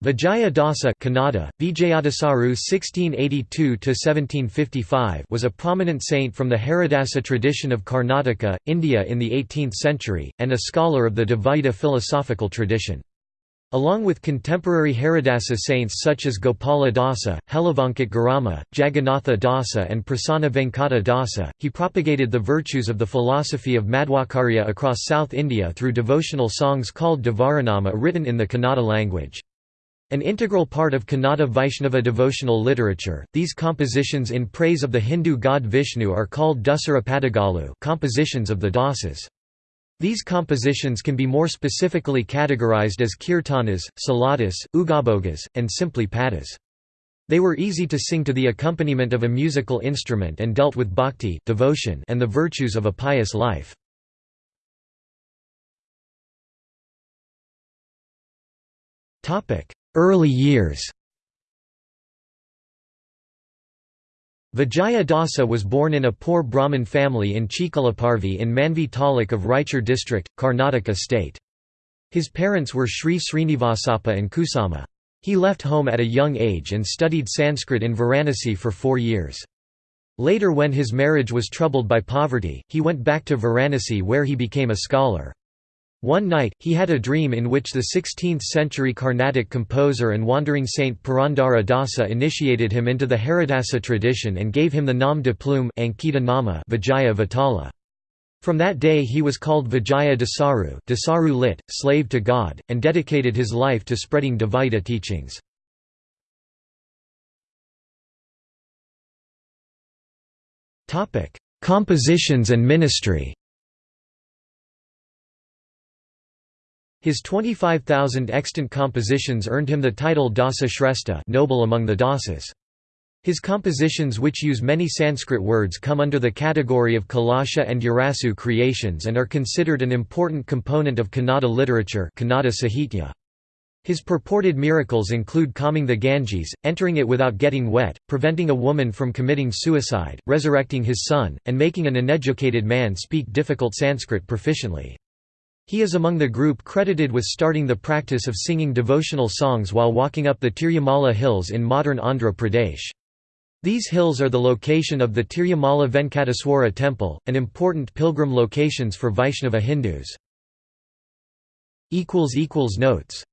Vijaya Dasa Kannada, Vijayadasaru (1682–1755) was a prominent saint from the Haridasa tradition of Karnataka, India in the 18th century, and a scholar of the Dvaita philosophical tradition. Along with contemporary Haridasa saints such as Gopala Dasa, Helavanakatte Giriyamma, Jagannatha Dasa and Prasanna Venkata Dasa, he propagated the virtues of the philosophy of Madhvacarya across South India through devotional songs called Devaranama written in the Kannada language. An integral part of Kannada Vaishnava devotional literature, these compositions in praise of the Hindu god Vishnu are called Dasara Padagalu compositions of the Dasas. These compositions can be more specifically categorized as kirtanas, suladis, ugabhogas, and simply padas. They were easy to sing to the accompaniment of a musical instrument and dealt with bhakti devotion and the virtues of a pious life. Early years Vijaya Dasa was born in a poor Brahmin family in Chikalaparvi in Manvi Taluk of Raichur district, Karnataka state. His parents were Sri Srinivasappa and Kusuma. He left home at a young age and studied Sanskrit in Varanasi for four years. Later when his marriage was troubled by poverty, he went back to Varanasi where he became a scholar. One night, he had a dream in which the 16th-century Carnatic composer and wandering saint Purandara Dasa initiated him into the Haridasa tradition and gave him the Nom de plume Ankita Nama Vijaya Vitala. From that day he was called Vijaya Dasaru, Dasaru lit, slave to God, and dedicated his life to spreading Dvaita teachings. Compositions and ministry His 25,000 extant compositions earned him the title Dasa Shrestha noble among the Dasas. His compositions which use many Sanskrit words come under the category of Kalasha and Urasu creations and are considered an important component of Kannada literature Kannada Sahitya. His purported miracles include calming the Ganges, entering it without getting wet, preventing a woman from committing suicide, resurrecting his son, and making an uneducated man speak difficult Sanskrit proficiently. He is among the group credited with starting the practice of singing devotional songs while walking up the Tirumala hills in modern Andhra Pradesh. These hills are the location of the Tirumala Venkateswara temple, an important pilgrim locations for Vaishnava Hindus. Notes